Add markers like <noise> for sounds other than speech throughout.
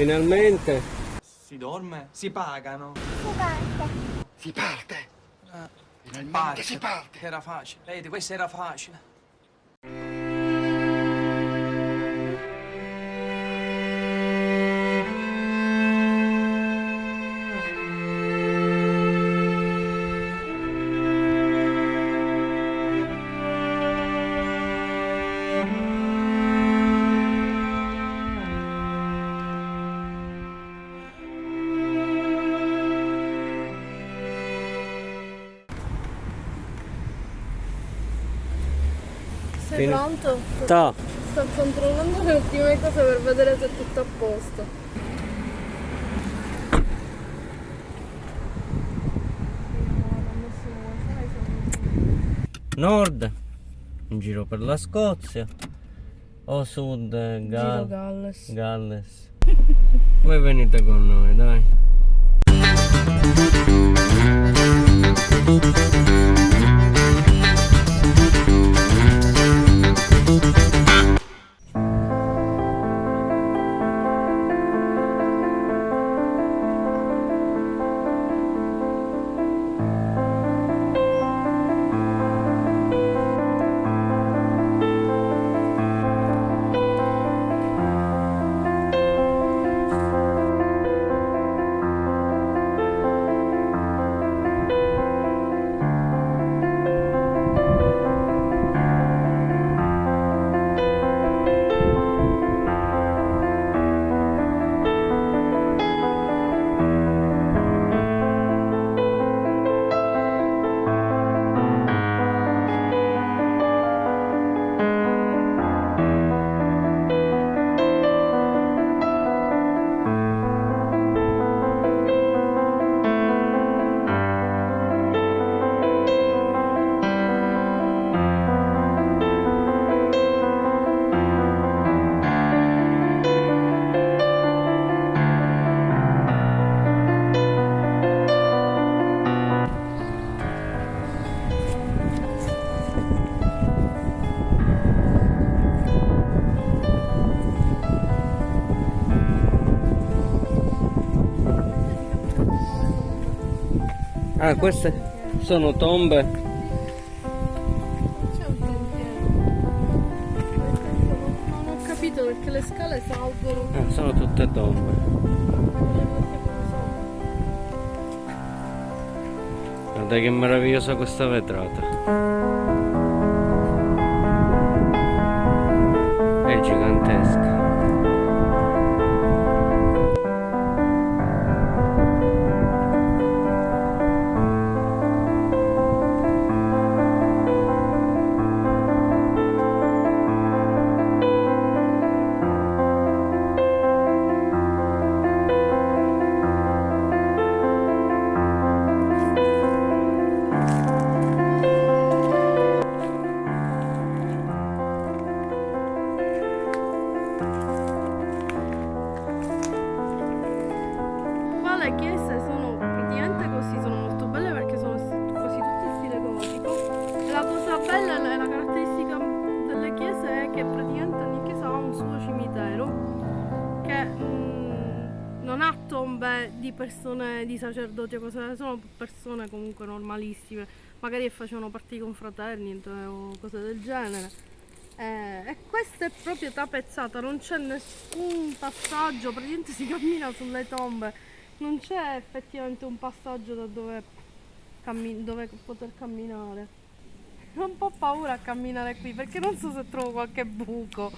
Finalmente. Si dorme? Si pagano? Si parte. Si parte. Eh, Finalmente parte. si parte. Era facile. Vedi, questo era facile. Fine. pronto? Ta. Sto controllando le ultime cose per vedere se è tutto a posto. Nord. In giro per la Scozia. O sud Giro Gal- Galles. Galles. <laughs> Voi venite con noi, dai. Ah, queste sono tombe. C'è un sentiero. Non ho capito perché le scale salgono. Ah, sono tutte tombe. Guarda che meravigliosa questa vetrata. È gigantesca. Di persone, di sacerdoti o cose, sono persone comunque normalissime, magari facevano parte di confraternite o cose del genere. Eh, e questa è proprio tapezzata, non c'è nessun passaggio, praticamente si cammina sulle tombe, non c'è effettivamente un passaggio da dove, dove poter camminare. Ho un po' paura a camminare qui perché non so se trovo qualche buco.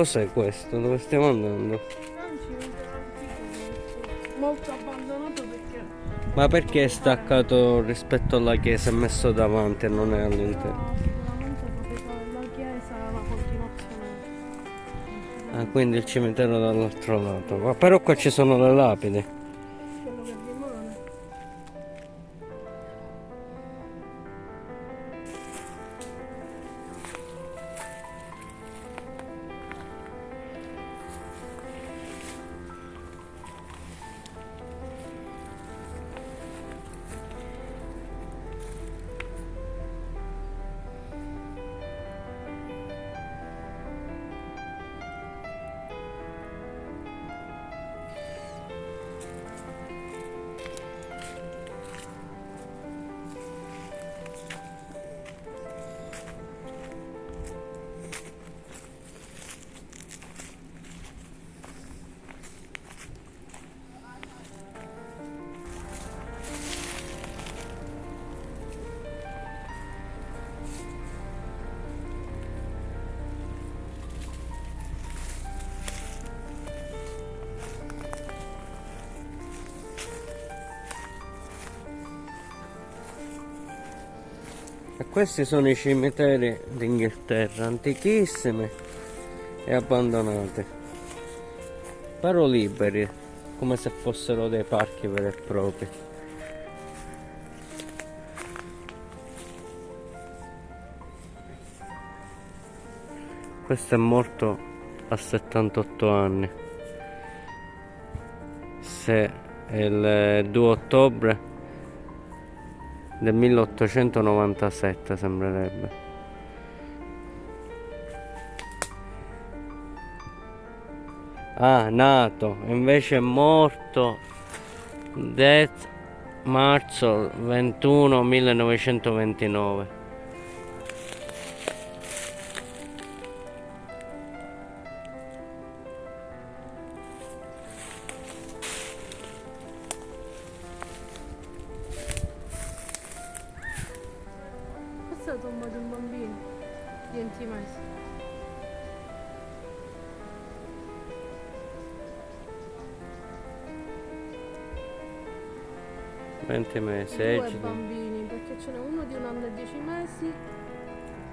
Cos'è questo? Dove stiamo andando? È molto abbandonato perché Ma perché è staccato rispetto alla chiesa e messo davanti e non è all'interno? della chiesa è la continuazione. Ah, quindi il cimitero dall'altro lato. Ma però qua ci sono le lapidi. E questi sono i cimiteri d'Inghilterra, antichissimi e abbandonati. Però liberi, come se fossero dei parchi veri e propri. Questo è morto a 78 anni. Se il 2 ottobre del 1897 sembrerebbe. Ah, nato, invece è morto Death marzo 21 1929. 20 mesi, Due egidi. bambini, perché ce n'è uno di un anno e 10 mesi.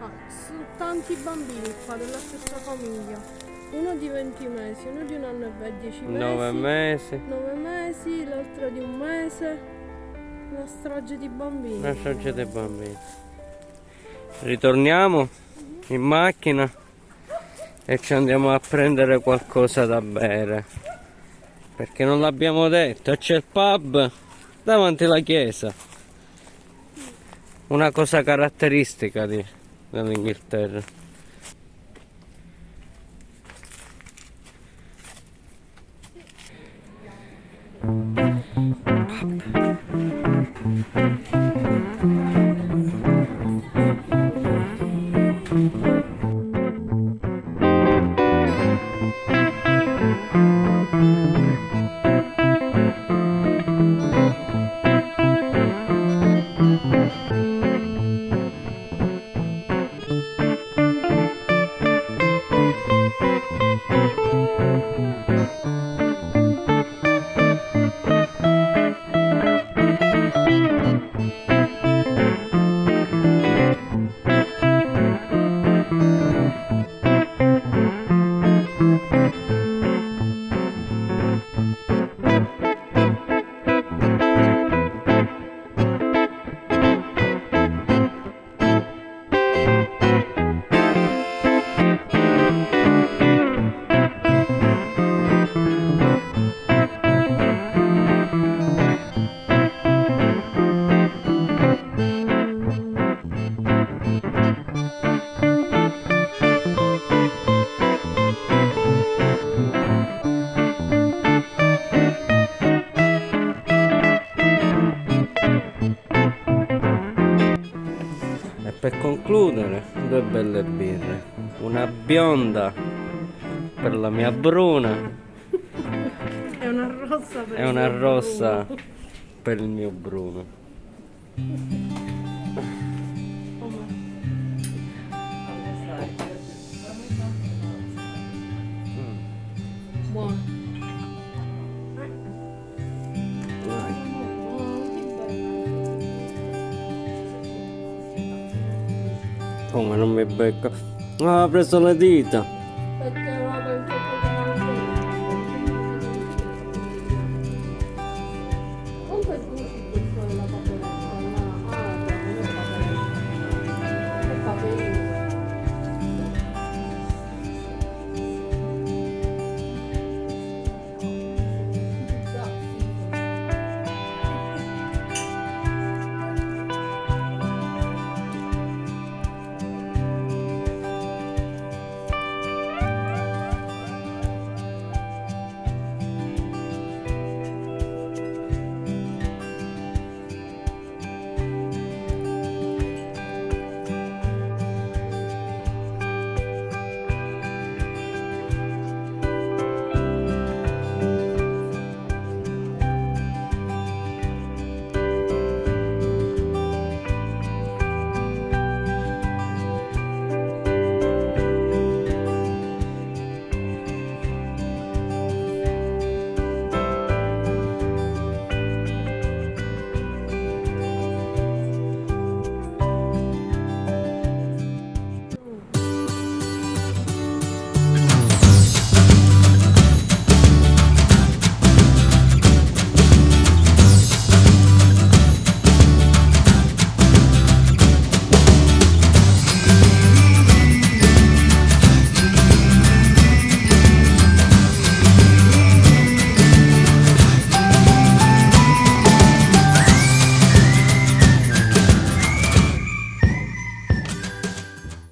Ah, sono tanti bambini qua della stessa famiglia. Uno di 20 mesi, uno di un anno e 10 mesi. 9 mesi. 9 mesi, l'altro di un mese. Una strage di bambini. Una strage dei bambini. Ritorniamo in macchina e ci andiamo a prendere qualcosa da bere. Perché non l'abbiamo detto, c'è il pub davanti alla chiesa. Una cosa caratteristica dell'Inghilterra. E per concludere, due belle birre. Una bionda per la mia bruna È una rossa per e una rossa per il mio Bruno. Come non mi becca? Ah, ha preso le dita.